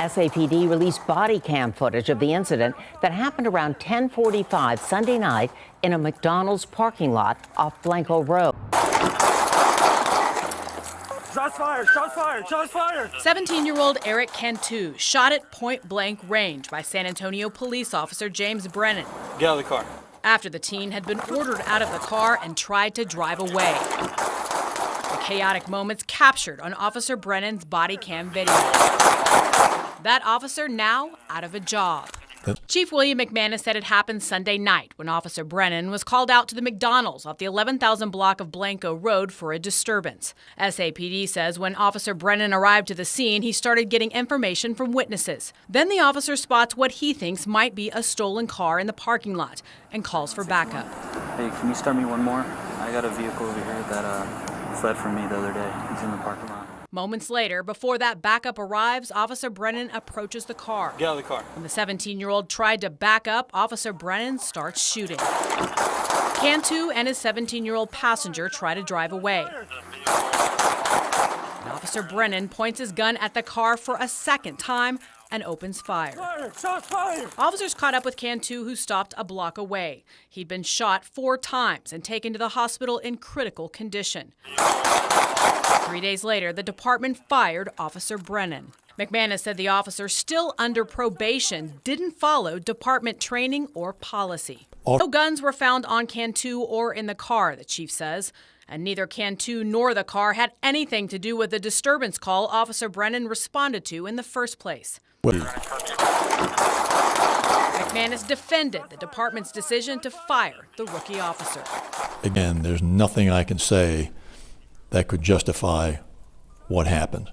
SAPD released body cam footage of the incident that happened around 1045 Sunday night in a McDonald's parking lot off Blanco Road. Shots fired! Shots fired! Shots fired! 17 year old Erik Cantu shot at point blank range by San Antonio police officer James Brennan. Get out of the car. After the teen had been ordered out of the car and tried to drive away. The chaotic moments captured on Officer Brennan's body cam video. That officer now out of a job. Chief William McManus said it happened Sunday night when Officer Brennan was called out to the McDonald's off the 11,000 block of Blanco Road for a disturbance. SAPD says when Officer Brennan arrived to the scene, he started getting information from witnesses. Then the officer spots what he thinks might be a stolen car in the parking lot and calls for backup. Hey, can you start me one more? I got a vehicle over here that uh, fled from me the other day. He's in the parking lot. Moments later, before that backup arrives, Officer Brennan approaches the car. Get out of the car. When the 17 year old tried to back up, Officer Brennan starts shooting. Cantu and his 17 year old passenger try to drive away. And Officer Brennan points his gun at the car for a second time and opens fire. Fire! Shots fired! Officers caught up with Cantu, who stopped a block away. He'd been shot four times and taken to the hospital in critical condition. Three days later, the department fired Officer Brennan. McManus said the officer, still under probation, didn't follow department training or policy. No guns were found on Cantu or in the car, the chief says. And neither Cantu nor the car had anything to do with the disturbance call Officer Brennan responded to in the first place. McManus defended the department's decision to fire the rookie officer. Again, there's nothing I can say that could justify what happened.